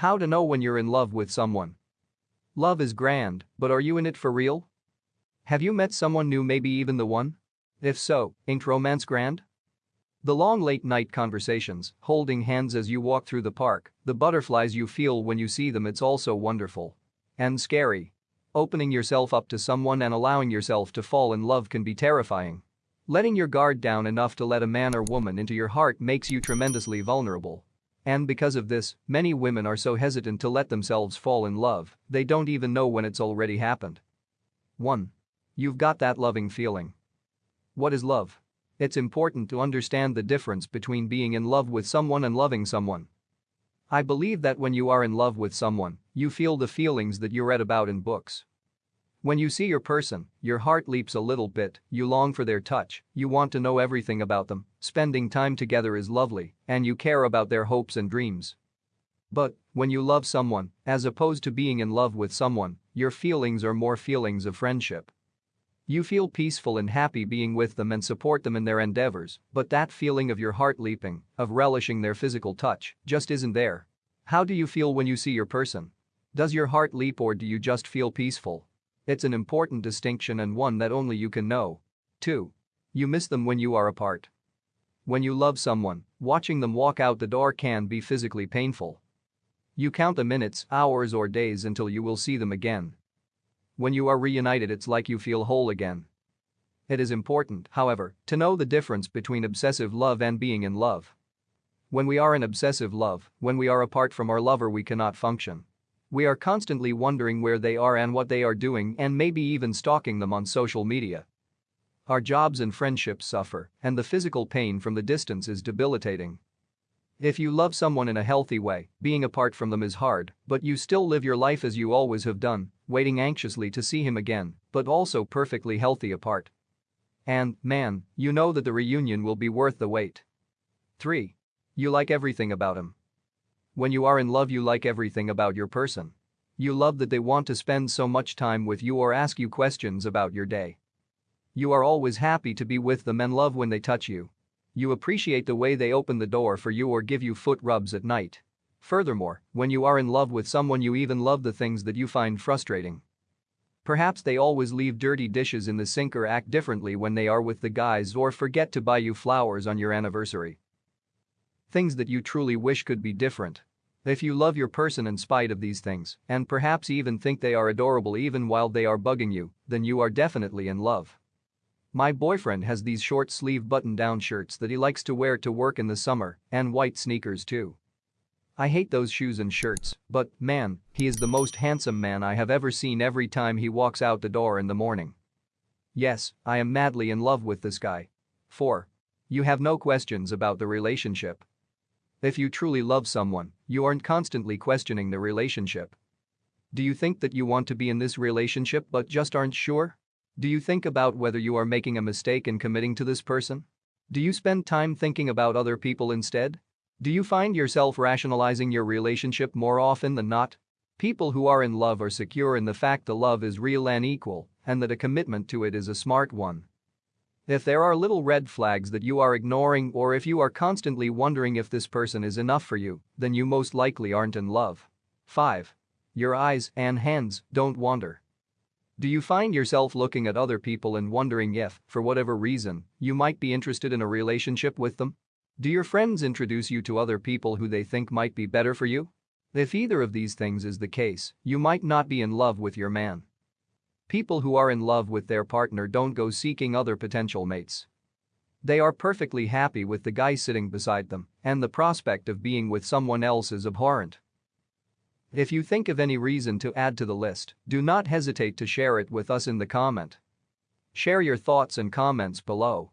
How to know when you're in love with someone. Love is grand, but are you in it for real? Have you met someone new, maybe even the one? If so, ain't romance grand? The long late night conversations, holding hands as you walk through the park, the butterflies you feel when you see them, it's also wonderful. And scary. Opening yourself up to someone and allowing yourself to fall in love can be terrifying. Letting your guard down enough to let a man or woman into your heart makes you tremendously vulnerable. And because of this, many women are so hesitant to let themselves fall in love, they don't even know when it's already happened. 1. You've got that loving feeling. What is love? It's important to understand the difference between being in love with someone and loving someone. I believe that when you are in love with someone, you feel the feelings that you read about in books. When you see your person, your heart leaps a little bit, you long for their touch, you want to know everything about them, spending time together is lovely, and you care about their hopes and dreams. But, when you love someone, as opposed to being in love with someone, your feelings are more feelings of friendship. You feel peaceful and happy being with them and support them in their endeavors, but that feeling of your heart leaping, of relishing their physical touch, just isn't there. How do you feel when you see your person? Does your heart leap or do you just feel peaceful? It's an important distinction and one that only you can know. 2. You miss them when you are apart. When you love someone, watching them walk out the door can be physically painful. You count the minutes, hours, or days until you will see them again. When you are reunited, it's like you feel whole again. It is important, however, to know the difference between obsessive love and being in love. When we are in obsessive love, when we are apart from our lover, we cannot function. We are constantly wondering where they are and what they are doing and maybe even stalking them on social media. Our jobs and friendships suffer, and the physical pain from the distance is debilitating. If you love someone in a healthy way, being apart from them is hard, but you still live your life as you always have done, waiting anxiously to see him again, but also perfectly healthy apart. And, man, you know that the reunion will be worth the wait. 3. You like everything about him. When you are in love, you like everything about your person. You love that they want to spend so much time with you or ask you questions about your day. You are always happy to be with them and love when they touch you. You appreciate the way they open the door for you or give you foot rubs at night. Furthermore, when you are in love with someone, you even love the things that you find frustrating. Perhaps they always leave dirty dishes in the sink or act differently when they are with the guys or forget to buy you flowers on your anniversary. Things that you truly wish could be different. If you love your person in spite of these things, and perhaps even think they are adorable even while they are bugging you, then you are definitely in love. My boyfriend has these short sleeve button down shirts that he likes to wear to work in the summer, and white sneakers too. I hate those shoes and shirts, but man, he is the most handsome man I have ever seen every time he walks out the door in the morning. Yes, I am madly in love with this guy. 4. You have no questions about the relationship. If you truly love someone, you aren't constantly questioning the relationship. Do you think that you want to be in this relationship but just aren't sure? Do you think about whether you are making a mistake in committing to this person? Do you spend time thinking about other people instead? Do you find yourself rationalizing your relationship more often than not? People who are in love are secure in the fact the love is real and equal, and that a commitment to it is a smart one. If there are little red flags that you are ignoring or if you are constantly wondering if this person is enough for you, then you most likely aren't in love. 5. Your eyes and hands don't wander. Do you find yourself looking at other people and wondering if, for whatever reason, you might be interested in a relationship with them? Do your friends introduce you to other people who they think might be better for you? If either of these things is the case, you might not be in love with your man. People who are in love with their partner don't go seeking other potential mates. They are perfectly happy with the guy sitting beside them, and the prospect of being with someone else is abhorrent. If you think of any reason to add to the list, do not hesitate to share it with us in the comment. Share your thoughts and comments below.